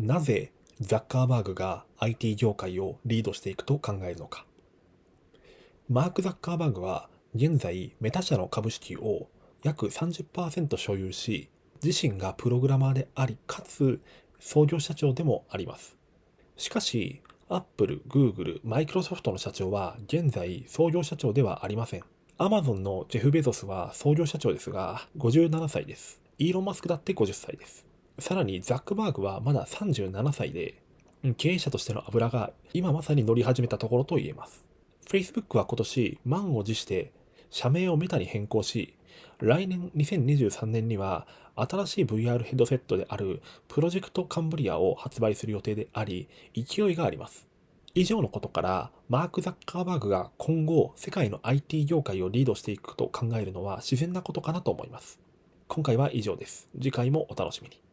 なぜザッカーバーグが IT 業界をリードしていくと考えるのか。マーク・ザッカーバーグは現在メタ社の株式を約30%所有し、自身がプログラマーであり、かつ創業社長でもあります。しかし、Apple、Google、Microsoft の社長は現在創業社長ではありません。Amazon のジェフ・ベゾスは創業社長ですが57歳です。イーロン・マスクだって50歳です。さらにザックバーグはまだ37歳で、経営者としての油が今まさに乗り始めたところと言えます。Facebook は今年満を持して社名をメタに変更し、来年2023年には新しい VR ヘッドセットであるプロジェクトカンブリアを発売する予定であり、勢いがあります。以上のことから、マーク・ザッカーバーグが今後世界の IT 業界をリードしていくと考えるのは自然なことかなと思います。今回は以上です。次回もお楽しみに。